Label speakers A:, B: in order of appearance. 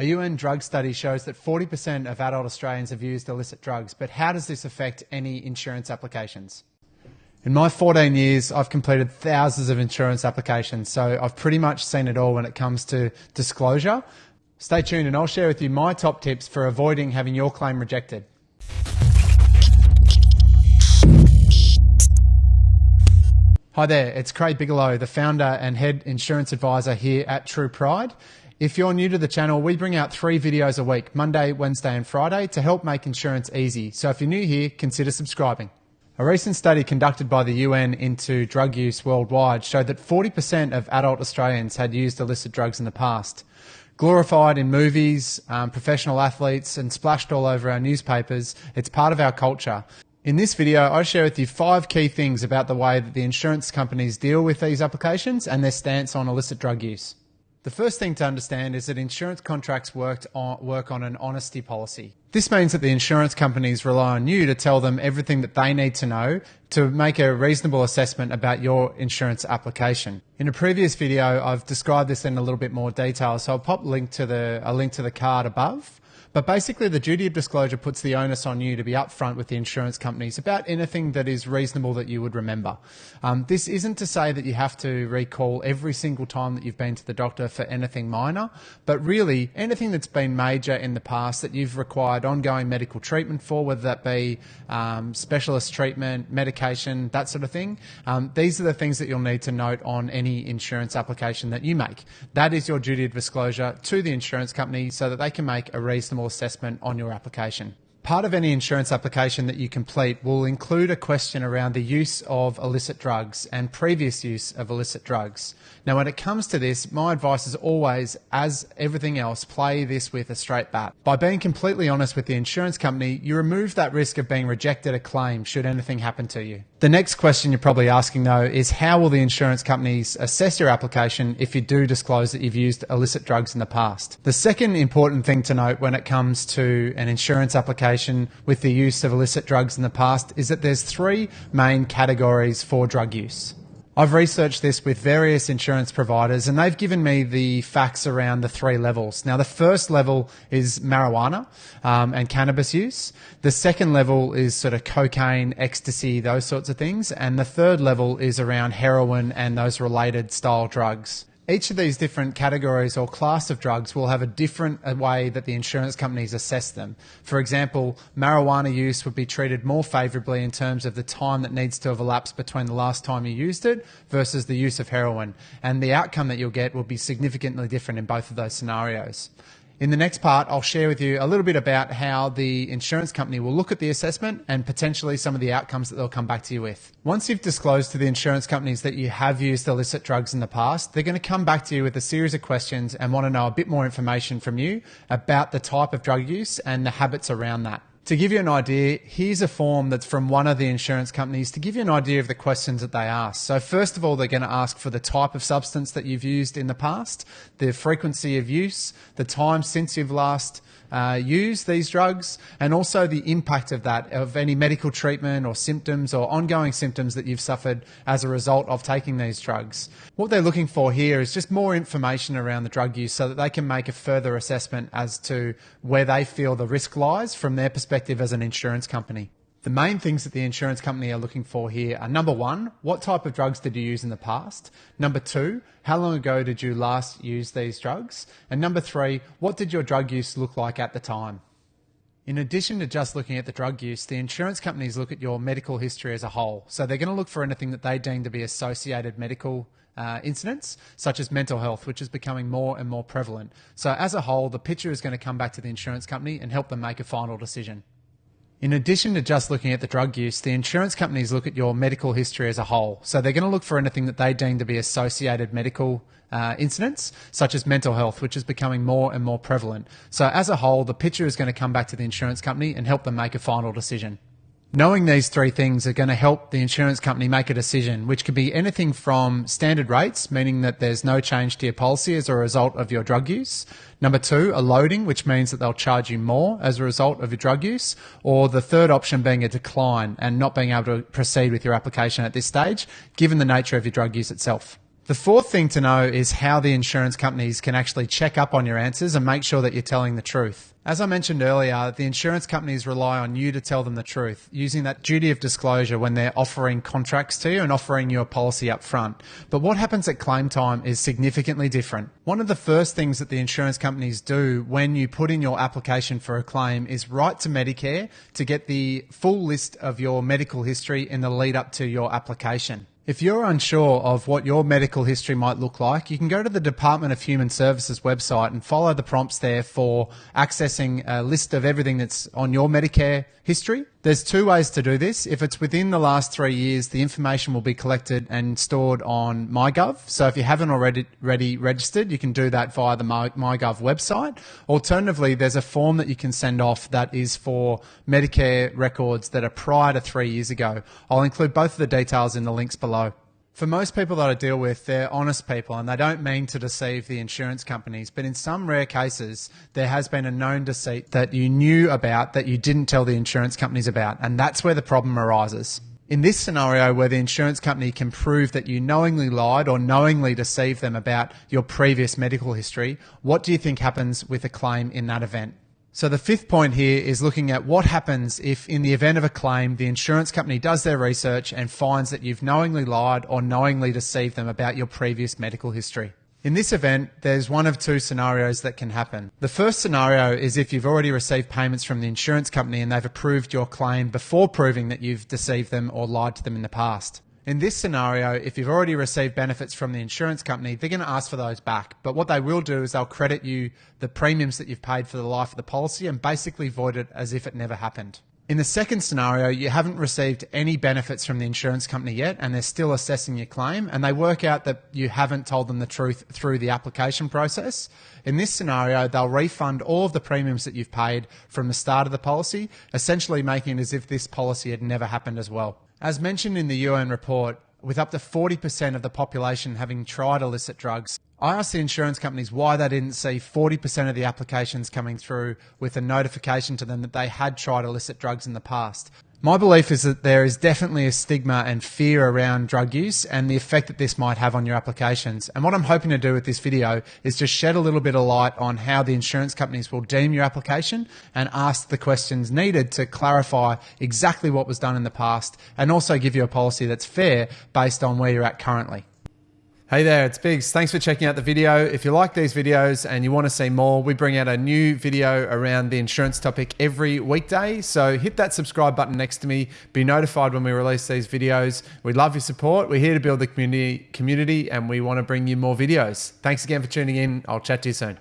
A: A UN drug study shows that 40% of adult Australians have used illicit drugs, but how does this affect any insurance applications? In my 14 years, I've completed thousands of insurance applications, so I've pretty much seen it all when it comes to disclosure. Stay tuned and I'll share with you my top tips for avoiding having your claim rejected. Hi there, it's Craig Bigelow, the founder and head insurance advisor here at True Pride. If you're new to the channel, we bring out three videos a week, Monday, Wednesday, and Friday, to help make insurance easy. So if you're new here, consider subscribing. A recent study conducted by the UN into drug use worldwide showed that 40% of adult Australians had used illicit drugs in the past. Glorified in movies, um, professional athletes, and splashed all over our newspapers, it's part of our culture. In this video, I share with you five key things about the way that the insurance companies deal with these applications and their stance on illicit drug use. The first thing to understand is that insurance contracts on, work on an honesty policy. This means that the insurance companies rely on you to tell them everything that they need to know to make a reasonable assessment about your insurance application. In a previous video, I've described this in a little bit more detail, so I'll pop link to the, a link to the card above. But basically, the duty of disclosure puts the onus on you to be upfront with the insurance companies about anything that is reasonable that you would remember. Um, this isn't to say that you have to recall every single time that you've been to the doctor for anything minor, but really anything that's been major in the past that you've required ongoing medical treatment for, whether that be um, specialist treatment, medication, that sort of thing. Um, these are the things that you'll need to note on any insurance application that you make. That is your duty of disclosure to the insurance company so that they can make a reasonable assessment on your application. Part of any insurance application that you complete will include a question around the use of illicit drugs and previous use of illicit drugs. Now, when it comes to this, my advice is always, as everything else, play this with a straight bat. By being completely honest with the insurance company, you remove that risk of being rejected a claim should anything happen to you. The next question you're probably asking though is how will the insurance companies assess your application if you do disclose that you've used illicit drugs in the past? The second important thing to note when it comes to an insurance application with the use of illicit drugs in the past is that there's three main categories for drug use. I've researched this with various insurance providers and they've given me the facts around the three levels. Now, the first level is marijuana um, and cannabis use. The second level is sort of cocaine, ecstasy, those sorts of things. And the third level is around heroin and those related style drugs each of these different categories or class of drugs will have a different uh, way that the insurance companies assess them. For example, marijuana use would be treated more favourably in terms of the time that needs to have elapsed between the last time you used it versus the use of heroin. And the outcome that you'll get will be significantly different in both of those scenarios. In the next part, I'll share with you a little bit about how the insurance company will look at the assessment and potentially some of the outcomes that they'll come back to you with. Once you've disclosed to the insurance companies that you have used illicit drugs in the past, they're going to come back to you with a series of questions and want to know a bit more information from you about the type of drug use and the habits around that. To give you an idea, here's a form that's from one of the insurance companies to give you an idea of the questions that they ask. So first of all, they're going to ask for the type of substance that you've used in the past, the frequency of use, the time since you've last uh, use these drugs and also the impact of that, of any medical treatment or symptoms or ongoing symptoms that you've suffered as a result of taking these drugs. What they're looking for here is just more information around the drug use so that they can make a further assessment as to where they feel the risk lies from their perspective as an insurance company. The main things that the insurance company are looking for here are number one, what type of drugs did you use in the past? Number two, how long ago did you last use these drugs? And number three, what did your drug use look like at the time? In addition to just looking at the drug use, the insurance companies look at your medical history as a whole. So they're going to look for anything that they deem to be associated medical uh, incidents, such as mental health, which is becoming more and more prevalent. So as a whole, the picture is going to come back to the insurance company and help them make a final decision. In addition to just looking at the drug use, the insurance companies look at your medical history as a whole. So they're going to look for anything that they deem to be associated medical uh, incidents, such as mental health, which is becoming more and more prevalent. So as a whole, the picture is going to come back to the insurance company and help them make a final decision. Knowing these three things are going to help the insurance company make a decision, which could be anything from standard rates, meaning that there's no change to your policy as a result of your drug use. Number two, a loading, which means that they'll charge you more as a result of your drug use. Or the third option being a decline and not being able to proceed with your application at this stage, given the nature of your drug use itself. The fourth thing to know is how the insurance companies can actually check up on your answers and make sure that you're telling the truth. As I mentioned earlier, the insurance companies rely on you to tell them the truth, using that duty of disclosure when they're offering contracts to you and offering you a policy up front. But what happens at claim time is significantly different. One of the first things that the insurance companies do when you put in your application for a claim is write to Medicare to get the full list of your medical history in the lead up to your application. If you're unsure of what your medical history might look like, you can go to the Department of Human Services website and follow the prompts there for accessing a list of everything that's on your Medicare history. There's two ways to do this. If it's within the last three years, the information will be collected and stored on MyGov. So if you haven't already, already registered, you can do that via the MyGov website. Alternatively, there's a form that you can send off that is for Medicare records that are prior to three years ago. I'll include both of the details in the links below. For most people that I deal with, they're honest people and they don't mean to deceive the insurance companies. But in some rare cases, there has been a known deceit that you knew about that you didn't tell the insurance companies about. And that's where the problem arises. In this scenario, where the insurance company can prove that you knowingly lied or knowingly deceived them about your previous medical history, what do you think happens with a claim in that event? So the fifth point here is looking at what happens if in the event of a claim, the insurance company does their research and finds that you've knowingly lied or knowingly deceived them about your previous medical history. In this event, there's one of two scenarios that can happen. The first scenario is if you've already received payments from the insurance company and they've approved your claim before proving that you've deceived them or lied to them in the past. In this scenario, if you've already received benefits from the insurance company, they're going to ask for those back. But what they will do is they'll credit you the premiums that you've paid for the life of the policy and basically void it as if it never happened. In the second scenario, you haven't received any benefits from the insurance company yet, and they're still assessing your claim, and they work out that you haven't told them the truth through the application process. In this scenario, they'll refund all of the premiums that you've paid from the start of the policy, essentially making it as if this policy had never happened as well. As mentioned in the UN report, with up to 40% of the population having tried illicit drugs, I asked the insurance companies why they didn't see 40% of the applications coming through with a notification to them that they had tried illicit drugs in the past. My belief is that there is definitely a stigma and fear around drug use and the effect that this might have on your applications. And what I'm hoping to do with this video is just shed a little bit of light on how the insurance companies will deem your application and ask the questions needed to clarify exactly what was done in the past and also give you a policy that's fair based on where you're at currently. Hey there, it's Biggs. Thanks for checking out the video. If you like these videos and you want to see more, we bring out a new video around the insurance topic every weekday. So hit that subscribe button next to me. Be notified when we release these videos. We'd love your support. We're here to build the community, community and we want to bring you more videos. Thanks again for tuning in. I'll chat to you soon.